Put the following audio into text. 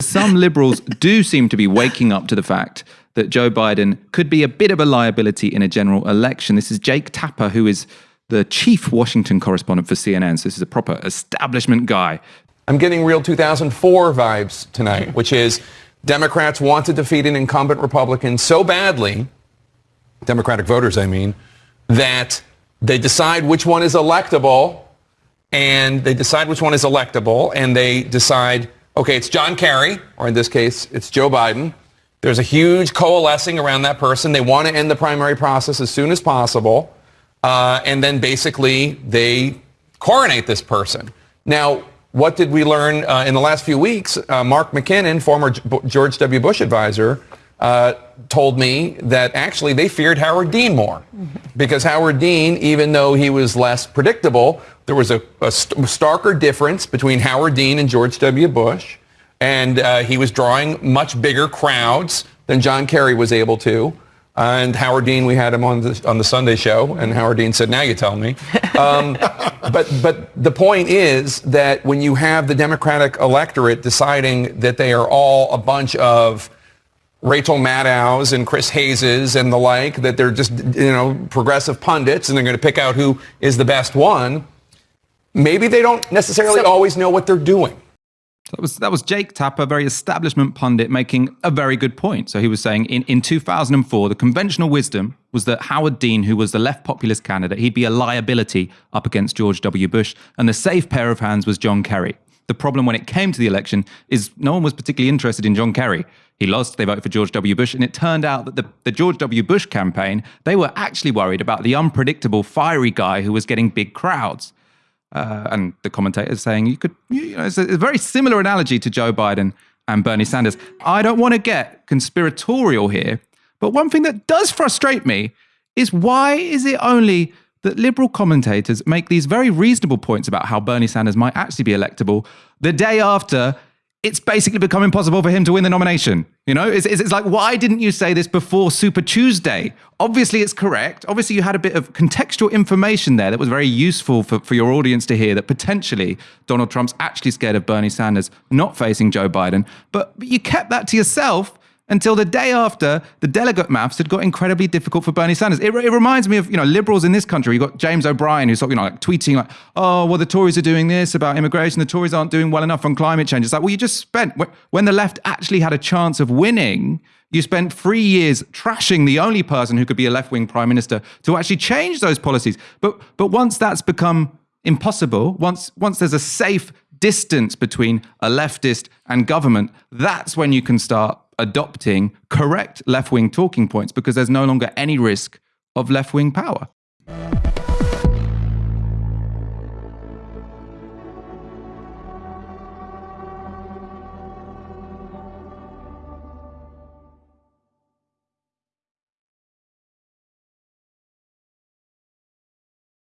Some liberals do seem to be waking up to the fact that Joe Biden could be a bit of a liability in a general election. This is Jake Tapper, who is the chief Washington correspondent for CNN. So this is a proper establishment guy. I'm getting real 2004 vibes tonight, which is Democrats want to defeat an incumbent Republican so badly, Democratic voters, I mean, that they decide which one is electable, and they decide which one is electable, and they decide, okay, it's John Kerry, or in this case, it's Joe Biden. There's a huge coalescing around that person. They want to end the primary process as soon as possible. Uh, and then basically they coronate this person. Now, what did we learn uh, in the last few weeks? Uh, Mark McKinnon, former George W. Bush advisor, uh, told me that actually they feared Howard Dean more because Howard Dean, even though he was less predictable, there was a, a st- starker difference between Howard Dean and George W. Bush, and uh, he was drawing much bigger crowds than John Kerry was able to. and Howard Dean, we had him on the, on the Sunday show, and Howard Dean said, now you tell me. Um, but, but the point is that when you have the Democratic electorate deciding that they are all a bunch of Rachel Maddows and Chris Hayes's and the like, that they're just, you know, progressive pundits and they're going to pick out who is the best one, maybe they don't necessarily so, always know what they're doing. That was that was Jake Tapper, very establishment pundit, making a very good point. So he was saying in, in 2004, the conventional wisdom was that Howard Dean, who was the left populist candidate, he'd be a liability up against George W. Bush, and the safe pair of hands was John Kerry. The problem when it came to the election is no one was particularly interested in John Kerry. He lost, they voted for George W. Bush, and it turned out that the, the George W. Bush campaign, they were actually worried about the unpredictable, fiery guy who was getting big crowds. Uh, and the commentators saying you could, you know, it's a, a very similar analogy to Joe Biden and Bernie Sanders. I don't want to get conspiratorial here, but one thing that does frustrate me is why is it only that liberal commentators make these very reasonable points about how Bernie Sanders might actually be electable the day after it's basically become impossible for him to win the nomination. You know, it's, it's, it's, like, why didn't you say this before Super Tuesday? Obviously, it's correct. Obviously, you had a bit of contextual information there that was very useful for, for your audience to hear that potentially Donald Trump's actually scared of Bernie Sanders not facing Joe Biden. But, but you kept that to yourself until the day after the delegate maths had got incredibly difficult for Bernie Sanders. It, it, reminds me of you know liberals in this country. You got James O'Brien who's you know like tweeting like, "Oh, well, the Tories are doing this about immigration. The Tories aren't doing well enough on climate change." It's like, well, you just spent when the left actually had a chance of winning. You spent three years trashing the only person who could be a left-wing prime minister to actually change those policies. But but once that's become impossible, once once there's a safe distance between a leftist and government, that's when you can start adopting correct left wing talking points because there's no longer any risk of left wing power.